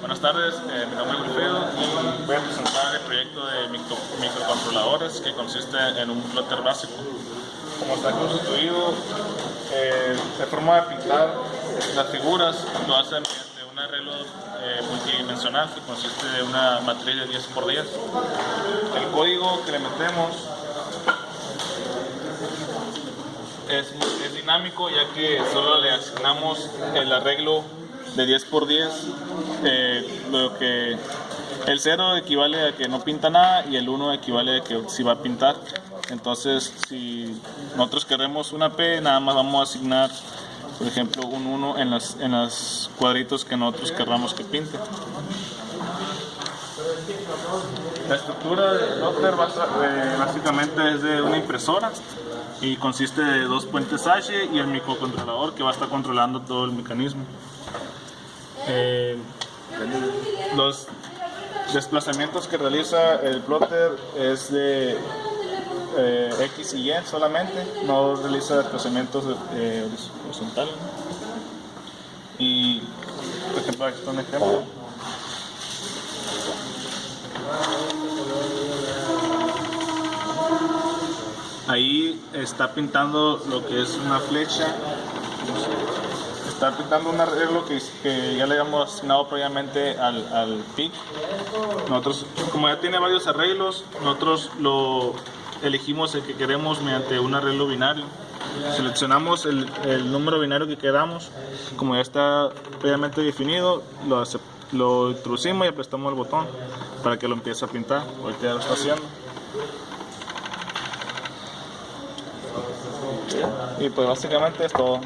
Buenas tardes, eh, mi nombre es Wilfredo y voy a presentar el proyecto de micro, microcontroladores que consiste en un plotter básico. Como está constituido, eh, de forma de pintar las figuras lo hacen mediante un arreglo eh, multidimensional que consiste de una matriz de 10x10. El código que le metemos es, es dinámico ya que solo le asignamos el arreglo de 10 por 10, eh, lo que el 0 equivale a que no pinta nada y el 1 equivale a que sí va a pintar. Entonces, si nosotros queremos una P, nada más vamos a asignar, por ejemplo, un 1 en los en las cuadritos que nosotros querramos que pinte. La estructura del router eh, básicamente es de una impresora y consiste de dos puentes H y el microcontrolador que va a estar controlando todo el mecanismo. Eh, los desplazamientos que realiza el plotter es de eh, X y Y solamente, no realiza desplazamientos eh, horizontales. Y, por ejemplo, aquí está un ejemplo. Ahí está pintando lo que es una flecha está pintando un arreglo que, ya le habíamos asignado previamente al, al PIC. Nosotros, como ya tiene varios arreglos, nosotros lo elegimos el que queremos mediante un arreglo binario. Seleccionamos el, el número binario que queramos, como ya está previamente definido, lo, lo introducimos y apretamos el botón para que lo empiece a pintar. Ahorita ya lo está haciendo. Y pues básicamente es todo.